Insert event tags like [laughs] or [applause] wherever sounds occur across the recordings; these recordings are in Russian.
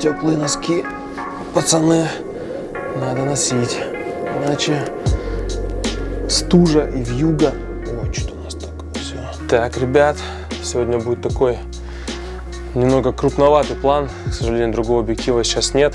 теплые носки, пацаны, надо носить, иначе стужа и вьюга. Ой, что у нас так все. Так, ребят, сегодня будет такой немного крупноватый план. К сожалению, другого объектива сейчас нет.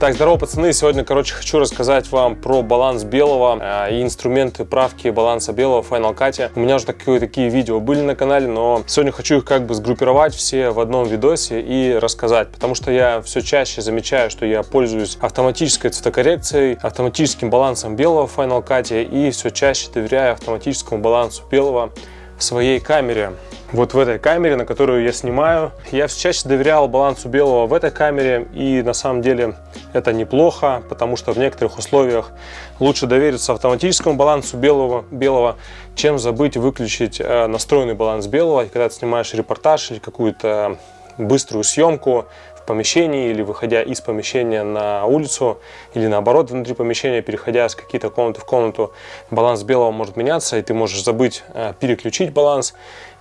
Так, здорово, пацаны! Сегодня, короче, хочу рассказать вам про баланс белого э, и инструменты правки баланса белого в Final Cut. У меня уже такие, такие видео были на канале, но сегодня хочу их как бы сгруппировать все в одном видосе и рассказать, потому что я все чаще замечаю, что я пользуюсь автоматической цветокоррекцией, автоматическим балансом белого в Final Cut и все чаще доверяю автоматическому балансу белого своей камере вот в этой камере, на которую я снимаю. Я все чаще доверял балансу белого в этой камере, и на самом деле это неплохо, потому что в некоторых условиях лучше довериться автоматическому балансу белого, белого чем забыть выключить э, настроенный баланс белого. И когда ты снимаешь репортаж или какую-то быструю съемку, помещении или выходя из помещения на улицу или наоборот внутри помещения, переходя с какие-то комнаты в комнату, баланс белого может меняться и ты можешь забыть э, переключить баланс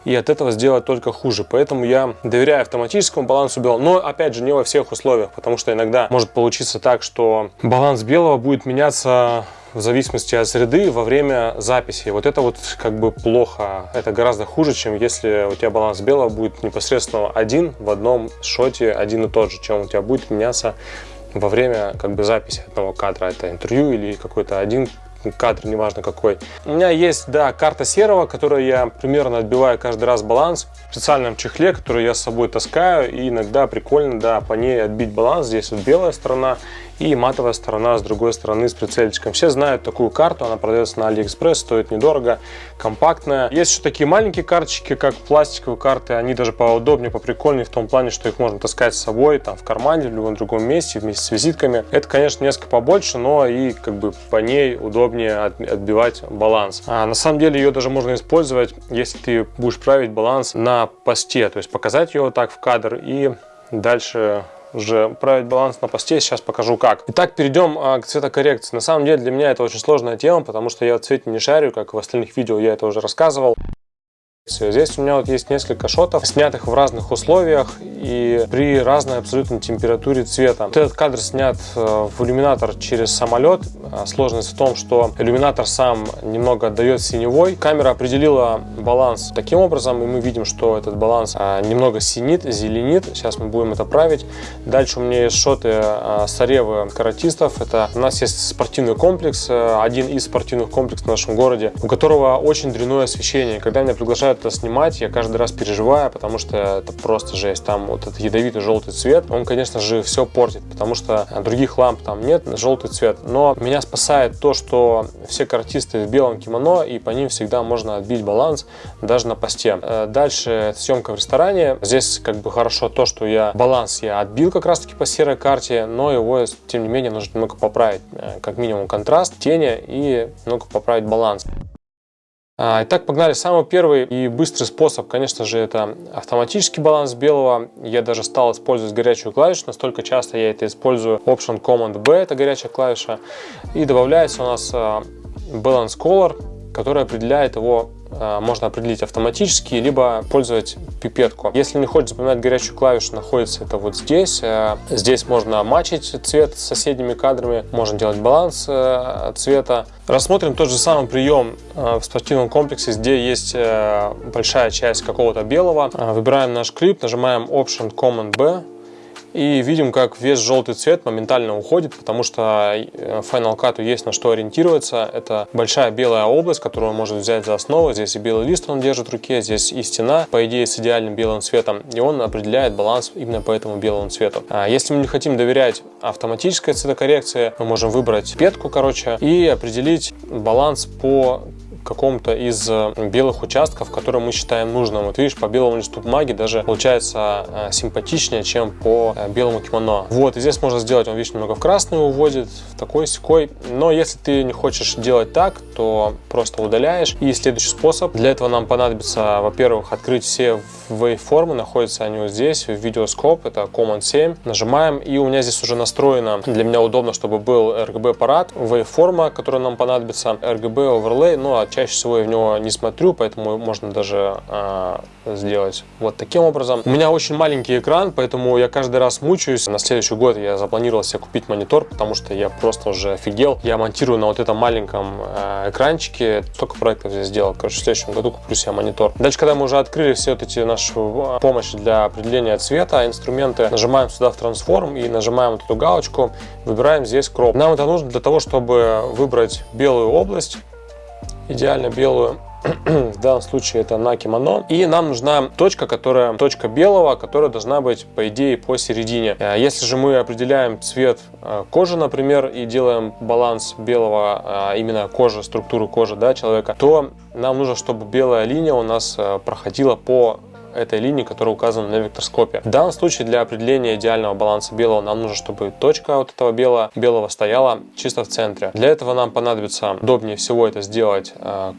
и от этого сделать только хуже. Поэтому я доверяю автоматическому балансу белого, но опять же не во всех условиях, потому что иногда может получиться так, что баланс белого будет меняться в зависимости от среды во время записи. Вот это вот как бы плохо. Это гораздо хуже, чем если у тебя баланс белого будет непосредственно один в одном шоте, один и тот же, чем у тебя будет меняться во время как бы записи одного кадра. Это интервью или какой-то один кадр, неважно какой. У меня есть, да, карта серого, которую я примерно отбиваю каждый раз баланс в специальном чехле, который я с собой таскаю, и иногда прикольно, да, по ней отбить баланс. Здесь вот белая сторона и матовая сторона с другой стороны с прицельчиком. Все знают такую карту, она продается на Алиэкспресс, стоит недорого, компактная. Есть еще такие маленькие карточки, как пластиковые карты, они даже поудобнее, поприкольнее в том плане, что их можно таскать с собой, там в кармане, в любом другом месте, вместе с визитками. Это, конечно, несколько побольше, но и как бы по ней удобнее отбивать баланс. А на самом деле ее даже можно использовать, если ты будешь править баланс на посте, то есть показать ее вот так в кадр и дальше уже править баланс на посте, сейчас покажу как. Итак, перейдем а, к цветокоррекции. На самом деле для меня это очень сложная тема, потому что я в цвете не шарю, как в остальных видео я это уже рассказывал. Здесь у меня вот есть несколько шотов, снятых в разных условиях и при разной абсолютно температуре цвета. Вот этот кадр снят э, в иллюминатор через самолет. А, сложность в том, что иллюминатор сам немного отдает синевой. Камера определила баланс таким образом, и мы видим, что этот баланс а, немного синит, зеленит. Сейчас мы будем это править. Дальше у меня есть шоты а, Саревы каратистов. Это у нас есть спортивный комплекс, э, один из спортивных комплексов в нашем городе, у которого очень дрянное освещение. Когда меня приглашают это снимать, я каждый раз переживаю, потому что это просто жесть. Там вот этот ядовитый желтый цвет, он, конечно же, все портит, потому что других ламп там нет, желтый цвет. Но меня спасает то, что все картисты в белом кимоно, и по ним всегда можно отбить баланс даже на посте. Э, дальше съемка в ресторане. Здесь как бы хорошо то, что я баланс я отбил как раз таки по серой карте, но его, тем не менее, нужно немного поправить. Э, как минимум контраст, тени и немного поправить баланс. А, итак, погнали. Самый первый и быстрый способ, конечно же, это автоматический баланс белого. Я даже стал использовать горячую клавишу, настолько часто я это использую. Option Command B, это горячая клавиша. И добавляется у нас а, Balance Color, который определяет его можно определить автоматически, либо пользовать пипетку. Если не хочешь запоминать горячую клавишу, находится это вот здесь. Э, здесь можно мачить цвет с соседними кадрами, можно делать баланс э, цвета. Рассмотрим тот же самый прием в спортивном комплексе, где есть большая часть какого-то белого. Выбираем наш клип, нажимаем Option Command B, и видим, как весь желтый цвет моментально уходит, потому что э, Final Cut есть на что ориентироваться. Это большая белая область, которую он может взять за основу. Здесь и белый лист он держит в руке, здесь и стена, по идее, с идеальным белым цветом. И он определяет баланс именно по этому белому цвету. А если мы не хотим доверять автоматической цветокоррекции, мы можем выбрать петку, короче, и определить баланс по каком-то из э, белых участков, которые мы считаем нужным. Вот видишь, по белому листу бумаги даже получается э, симпатичнее, чем по э, белому кимоно. Вот, и здесь можно сделать, он, видишь, немного в красный уводит, в такой секой. Но если ты не хочешь делать так, то просто удаляешь. И следующий способ. Для этого нам понадобится, во-первых, открыть все waveформы. Находятся они вот здесь, в видеоскоп. Это Command 7. Нажимаем, и у меня здесь уже настроено. Для меня удобно, чтобы был RGB аппарат, waveформа, которая нам понадобится, RGB overlay, ну а чаще всего я в него не смотрю, поэтому можно даже э, сделать вот таким образом. У меня очень маленький экран, поэтому я каждый раз мучаюсь. На следующий год я запланировал себе купить монитор, потому что я просто уже офигел. Я монтирую на вот этом маленьком э, экранчике. Столько проектов здесь сделал. Короче, в следующем году куплю себе монитор. Дальше, когда мы уже открыли все вот эти наши помощи для определения цвета, инструменты, нажимаем сюда в трансформ и нажимаем вот эту галочку, выбираем здесь кроп. Нам это нужно для того, чтобы выбрать белую область, идеально белую. [clears throat] в данном случае это на кимоно. И нам нужна точка, которая точка белого, которая должна быть, по идее, посередине. Э, если же мы определяем цвет э, кожи, например, и делаем баланс белого, э, именно кожи, структуру кожи да, человека, то нам нужно, чтобы белая линия у нас проходила по этой линии, которая указана на векторскопе. В данном случае для определения идеального баланса белого нам нужно, чтобы точка вот этого белого, белого стояла чисто в центре. Для этого нам понадобится удобнее всего это сделать э,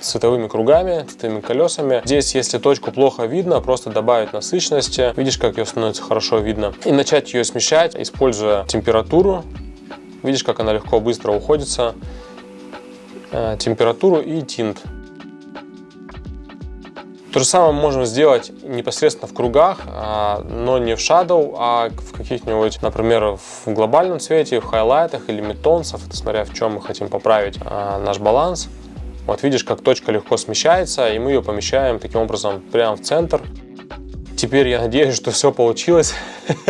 цветовыми кругами, цветовыми колесами. Здесь, если точку плохо видно, просто добавить насыщенности. Видишь, как ее становится хорошо видно. И начать ее смещать, используя температуру. Видишь, как она легко, быстро уходится. Э, температуру и тинт. То же самое мы можем сделать непосредственно в кругах, а, но не в shadow, а в каких-нибудь, например, в глобальном цвете, в хайлайтах или это смотря в чем мы хотим поправить а, наш баланс. Вот видишь, как точка легко смещается, и мы ее помещаем таким образом прямо в центр. Теперь я надеюсь, что все получилось,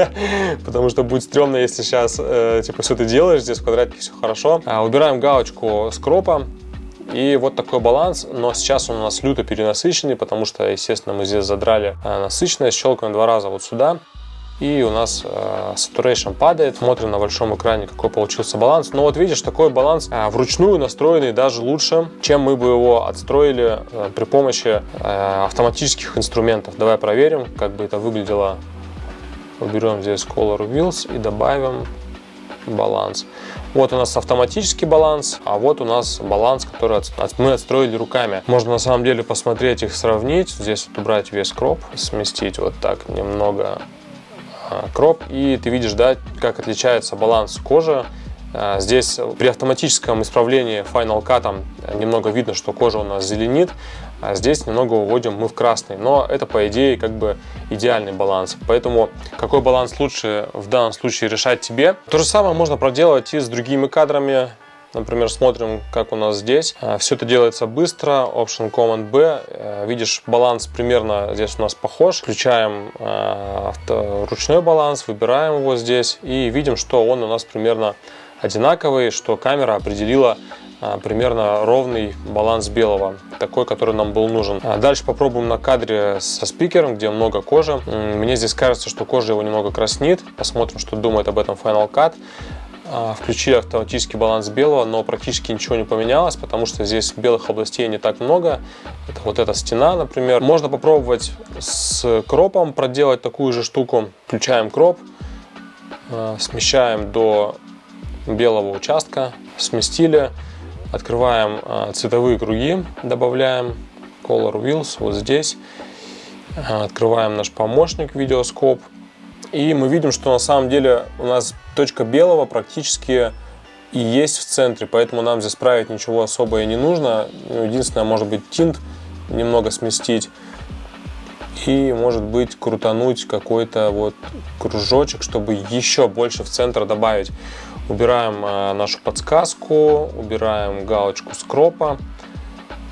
[laughs] потому что будет стрёмно, если сейчас э, типа все ты делаешь, здесь в квадратике все хорошо. А, убираем галочку с кропа, и вот такой баланс, но сейчас он у нас люто перенасыщенный, потому что, естественно, мы здесь задрали э, насыщенность, щелкаем два раза вот сюда, и у нас э, saturation падает. Смотрим на большом экране, какой получился баланс. Но вот видишь, такой баланс э, вручную настроенный даже лучше, чем мы бы его отстроили э, при помощи э, автоматических инструментов. Давай проверим, как бы это выглядело. Уберем здесь Color Wheels и добавим баланс. Вот у нас автоматический баланс, а вот у нас баланс, который мы отстроили руками. Можно на самом деле посмотреть их, сравнить. Здесь вот убрать весь кроп, сместить вот так немного а, кроп. И ты видишь, да, как отличается баланс кожи. А, здесь при автоматическом исправлении Final Cut немного видно, что кожа у нас зеленит, а здесь немного уводим мы в красный. Но это, по идее, как бы идеальный баланс. Поэтому какой баланс лучше в данном случае решать тебе. То же самое можно проделать и с другими кадрами. Например, смотрим, как у нас здесь. А, Все это делается быстро. Option Command B. Э, видишь, баланс примерно здесь у нас похож. Включаем э, ручной баланс, выбираем его здесь и видим, что он у нас примерно одинаковый, что камера определила а, примерно ровный баланс белого, такой, который нам был нужен. А дальше попробуем на кадре со спикером, где много кожи. Мне здесь кажется, что кожа его немного краснит. Посмотрим, что думает об этом Final Cut. А, включили автоматический баланс белого, но практически ничего не поменялось, потому что здесь белых областей не так много. Это вот эта стена, например. Можно попробовать с кропом проделать такую же штуку. Включаем кроп, смещаем до белого участка, сместили. Открываем а, цветовые круги, добавляем Color Wheels вот здесь. А, открываем наш помощник видеоскоп. И мы видим, что на самом деле у нас точка белого практически и есть в центре, поэтому нам здесь править ничего особое не нужно. Ну, единственное, может быть, тинт немного сместить и, может быть, крутануть какой-то вот кружочек, чтобы еще больше в центр добавить. Убираем э, нашу подсказку, убираем галочку скропа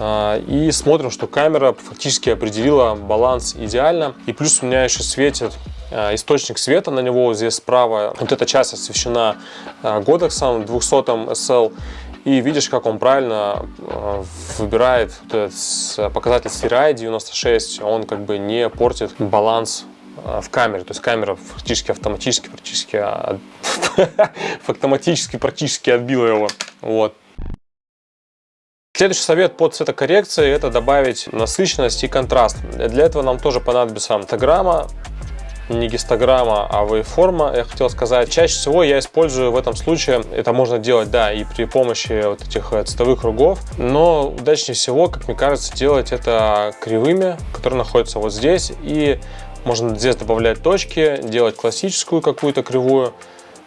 э, и смотрим, что камера фактически определила баланс идеально. И плюс у меня еще светит э, источник света на него здесь справа. Вот эта часть освещена годексом 200 SL. И видишь, как он правильно выбирает показатель CRI 96, он как бы не портит баланс в камере. То есть камера фактически автоматически практически, [laughs] автоматически практически отбила его. Вот. Следующий совет по цветокоррекции – это добавить насыщенность и контраст. Для этого нам тоже понадобится фотограмма, не гистограмма, а вейформа, я хотел сказать. Чаще всего я использую в этом случае, это можно делать, да, и при помощи вот этих э, цветовых кругов, но удачнее всего, как мне кажется, делать это кривыми, которые находятся вот здесь, и можно здесь добавлять точки, делать классическую какую-то кривую,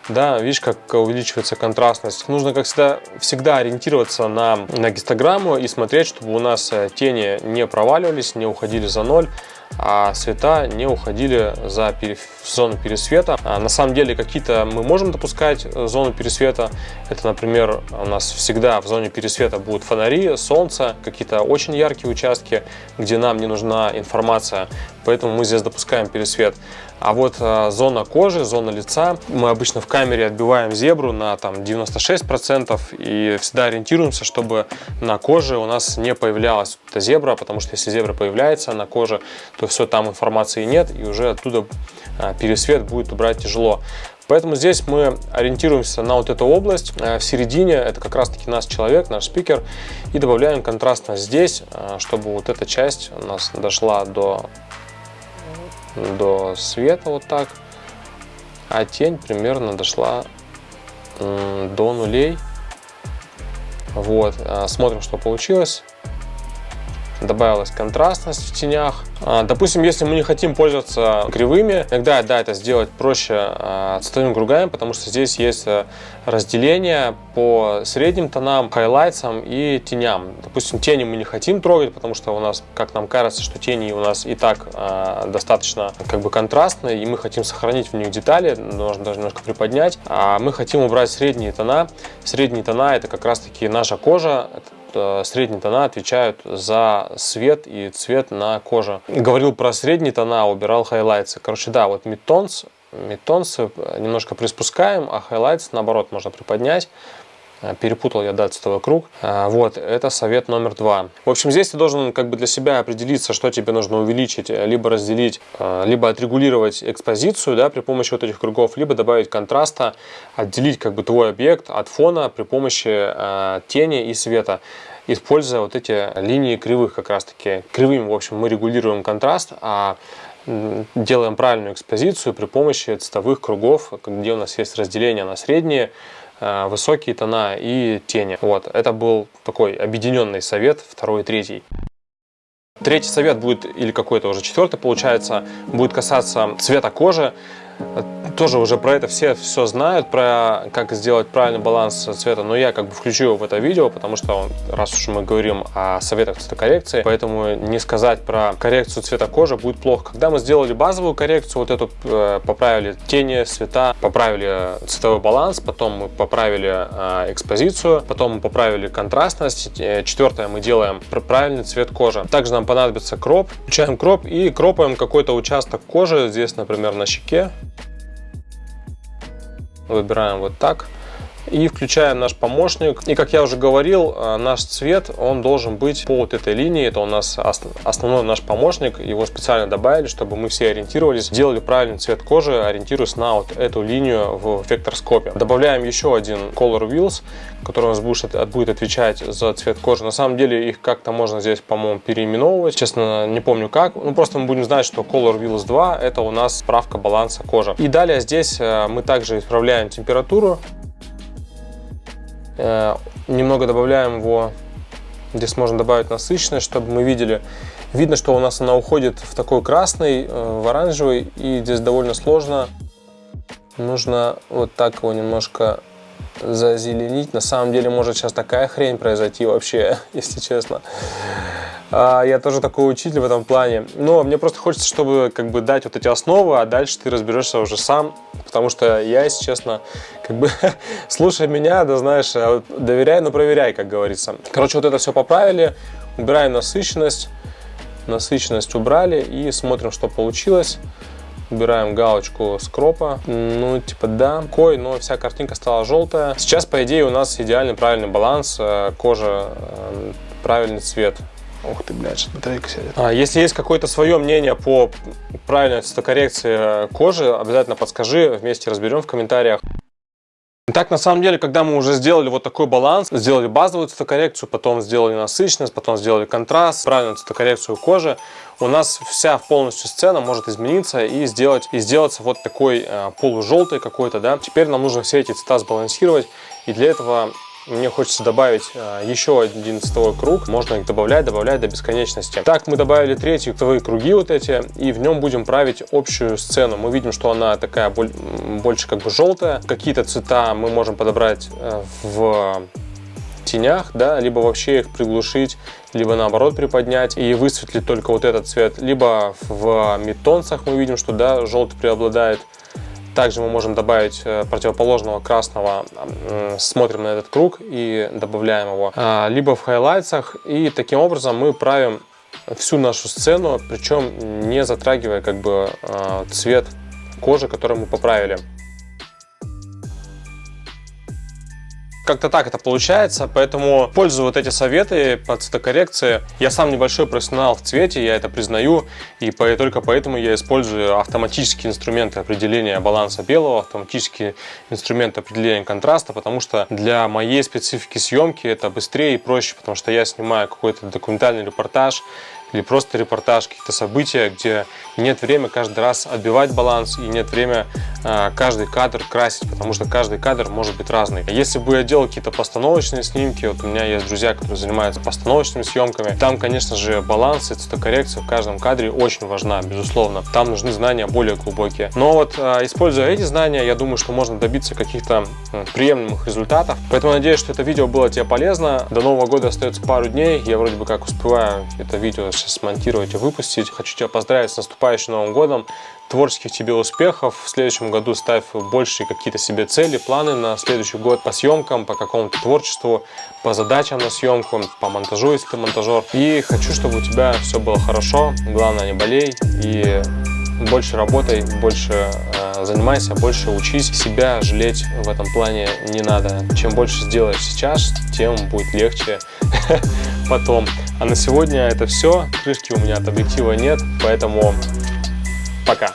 да, видишь, как увеличивается контрастность. Нужно, как всегда, всегда ориентироваться на, на гистограмму и смотреть, чтобы у нас э, тени не проваливались, не уходили за ноль а цвета не уходили за зону пересвета. А на самом деле какие-то мы можем допускать э, зону пересвета. Это, например, у нас всегда в зоне пересвета будут фонари, солнце, какие-то очень яркие участки, где нам не нужна информация, поэтому мы здесь допускаем пересвет. А вот э, зона кожи, зона лица, мы обычно в камере отбиваем зебру на там 96% и всегда ориентируемся, чтобы на коже у нас не появлялась эта зебра, потому что если зебра появляется на коже, то все, там информации нет и уже оттуда э, пересвет будет убрать тяжело. Поэтому здесь мы ориентируемся на вот эту область. Э, в середине это как раз таки наш человек, наш спикер. И добавляем контрастность здесь, чтобы вот эта часть у нас дошла до до света вот так, а тень примерно дошла до нулей. Вот, а, смотрим, что получилось добавилась контрастность в тенях. А, допустим, если мы не хотим пользоваться кривыми, иногда да, это сделать проще а, цветовыми кругами, потому что здесь есть э, разделение по средним тонам, хайлайтсам и теням. Допустим, тени мы не хотим трогать, потому что у нас, как нам кажется, что тени у нас и так э, достаточно как бы контрастные, и мы хотим сохранить в них детали, нужно даже немножко приподнять. А мы хотим убрать средние тона. Средние тона это как раз таки наша кожа, средние тона отвечают за свет и цвет на коже. Говорил про средние тона, убирал highlights ы. Короче, да, вот midtones, midtones ы немножко приспускаем, а highlights наоборот можно приподнять. Э, перепутал я, да, цветовой круг. Э, вот, это совет номер два. В общем, здесь ты должен как бы для себя определиться, что тебе нужно увеличить, э, либо разделить, либо отрегулировать экспозицию, да, при помощи вот этих кругов, либо добавить контраста, отделить как бы твой объект от фона при помощи тени и света используя вот эти линии кривых как раз таки. Кривыми, в общем, мы регулируем контраст, а делаем правильную экспозицию при помощи цветовых кругов, где у нас есть разделение на средние, высокие тона и тени. Вот, это был такой объединенный совет, второй третий. Третий совет будет, или какой-то уже четвертый получается, будет касаться цвета кожи тоже уже про это все все знают, про как сделать правильный баланс цвета, но я как бы включу его в это видео, потому что раз уж мы говорим о советах цветокоррекции, поэтому не сказать про коррекцию цвета кожи будет плохо. Когда мы сделали базовую коррекцию, вот эту э, поправили тени, цвета, поправили цветовой баланс, потом мы поправили э, экспозицию, потом мы поправили контрастность, э, четвертое мы делаем правильный цвет кожи. Также нам понадобится кроп, включаем кроп и кропаем какой-то участок кожи, здесь, например, на щеке, Выбираем вот так и включаем наш помощник. И как я уже говорил, э, наш цвет, он должен быть по вот этой линии. Это у нас основной наш помощник. Его специально добавили, чтобы мы все ориентировались, делали правильный цвет кожи, ориентируясь на вот эту линию в векторскопе. Добавляем еще один Color Wheels, который у нас будет, будет отвечать за цвет кожи. На самом деле их как-то можно здесь, по-моему, переименовывать. Честно, не помню как. Ну, просто мы будем знать, что Color Wheels 2 это у нас справка баланса кожи. И далее здесь э, мы также исправляем температуру. Э, немного добавляем его, здесь можно добавить насыщенность, чтобы мы видели. Видно, что у нас она уходит в такой красный, э, в оранжевый, и здесь довольно сложно. Нужно вот так его немножко зазеленить. На самом деле может сейчас такая хрень произойти вообще, [laughs] если честно. А, я тоже такой учитель в этом плане. Но мне просто хочется, чтобы как бы дать вот эти основы, а дальше ты разберешься уже сам. Потому что я, если честно, как бы [laughs] слушай меня, да знаешь, а доверяй, но проверяй, как говорится. Короче, вот это все поправили, убираем насыщенность. Насыщенность убрали и смотрим, что получилось. Убираем галочку скропа. Ну, типа, да, кой, но вся картинка стала желтая. Сейчас, по идее, у нас идеальный правильный баланс. Э, кожа, э, правильный цвет. Ух ты, блядь, батарейка сядет. А, если есть какое-то свое мнение по правильной цветокоррекции кожи, обязательно подскажи, вместе разберем в комментариях. Так, на самом деле, когда мы уже сделали вот такой баланс, сделали базовую цветокоррекцию, потом сделали насыщенность, потом сделали контраст, правильную цветокоррекцию кожи, у нас вся полностью сцена может измениться и сделать и сделаться вот такой э, полужелтый какой-то, да. Теперь нам нужно все эти цвета сбалансировать, и для этого мне хочется добавить э, еще один цветовой круг. Можно их добавлять, добавлять до бесконечности. Так, мы добавили третий цветовые круги вот эти, и в нем будем править общую сцену. Мы видим, что она такая больше как бы желтая. Какие-то цвета мы можем подобрать э, в тенях, да, либо вообще их приглушить, либо наоборот приподнять и высветлить только вот этот цвет. Либо в мидтонцах мы видим, что да, желтый преобладает. Также мы можем добавить э, противоположного красного, смотрим на этот круг и добавляем его. А, либо в хайлайтсах и таким образом мы правим всю нашу сцену, причем не затрагивая как бы а, цвет кожи, который мы поправили. Как-то так это получается, поэтому пользую вот эти советы по цветокоррекции. Я сам небольшой профессионал в цвете, я это признаю, и только поэтому я использую автоматические инструменты определения баланса белого, автоматические инструменты определения контраста, потому что для моей специфики съемки это быстрее и проще, потому что я снимаю какой-то документальный репортаж, или просто репортаж, каких-то события, где нет времени каждый раз отбивать баланс и нет времени э, каждый кадр красить, потому что каждый кадр может быть разный. Если бы я делал какие-то постановочные снимки, вот у меня есть друзья, которые занимаются постановочными съемками, там, конечно же, баланс и цветокоррекция в каждом кадре очень важна, безусловно. Там нужны знания более глубокие. Но вот э, используя эти знания, я думаю, что можно добиться каких-то приемлемых результатов. Поэтому надеюсь, что это видео было тебе полезно. До Нового года остается пару дней. Я вроде бы как успеваю это видео сейчас смонтировать и выпустить. Хочу тебя поздравить с наступающим Новым годом. Творческих тебе успехов. В следующем году ставь большие какие-то себе цели, планы на следующий год по съемкам, по какому-то творчеству, по задачам на съемку, по монтажу, если ты монтажер. И хочу, чтобы у тебя все было хорошо. Главное, не болей. И больше работай, больше э, занимайся, больше учись. Себя жалеть в этом плане не надо. Чем больше сделаешь сейчас, тем будет легче [laughs] потом. А на сегодня это все. Крышки у меня от объектива нет, поэтому пока.